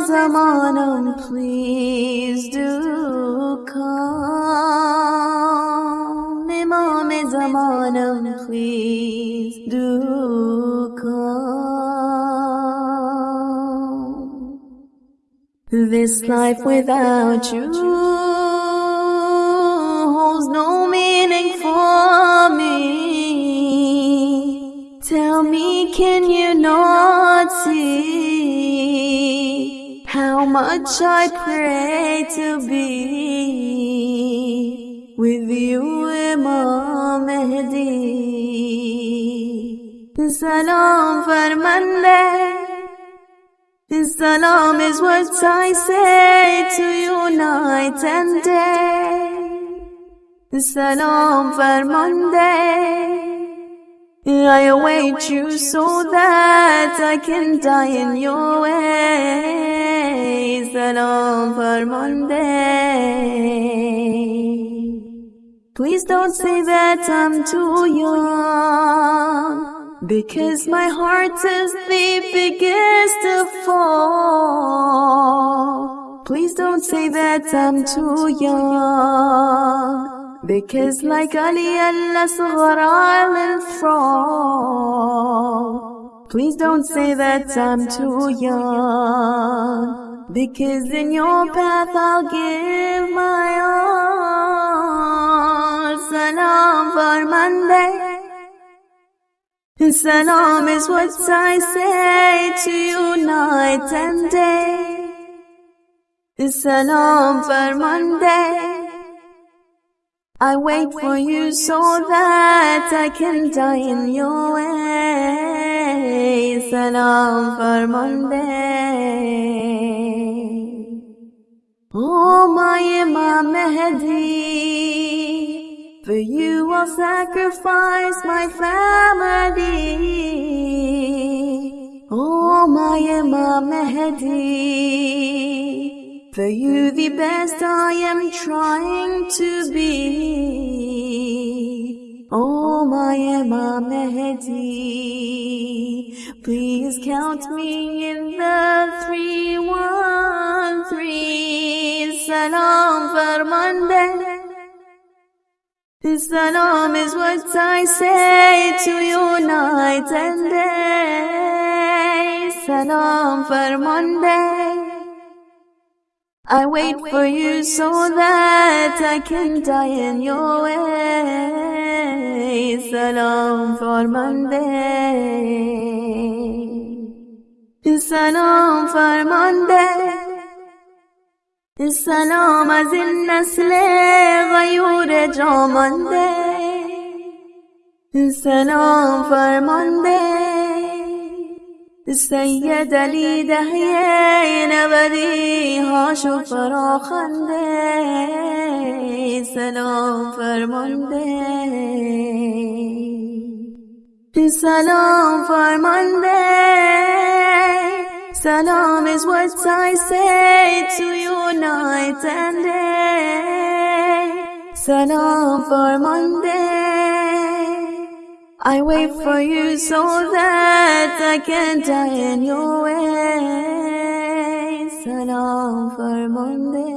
eyes are on him, please do come. Imam is on him, please do come. This life without you holds no meaning for me. Much I pray to be with you, Imam Mahdi? Salam farmande. Salam is what I say to you night and day. Salam farmande. I await you so that I can die in your way. Farmande. Please don't say that I'm too young. Because my heart is the biggest of all. Please don't say that I'm too young. Because like Ali al-Asghar I'll fall. Please don't say that I'm too young. Because in your path I'll give my all. Salam farmande. Salam is what I say to you night and day. Salam farmande. I wait for you so that I can die in your way. Salam farmande. Oh my Imam Mahdi, for you I'll sacrifice my family. Oh my Imam Mahdi, for you the best I am trying to be. Oh my Imam Mahdi, please count me in the three three. Salam farmande. Salam is what I say to you night and day. Salam farmande. I wait for you so that I can die in your way. Salam farmande. Salam farmande. سلام از این نسل غیور جامانده. سلام فرمانده. سید علی دهیه نبدی هاشو فراخنده. سلام فرمانده. سلام فرمانده. Salam is what I say to you night and day. Salam farmande. I wait for you so that I can die in your way. Salam farmande.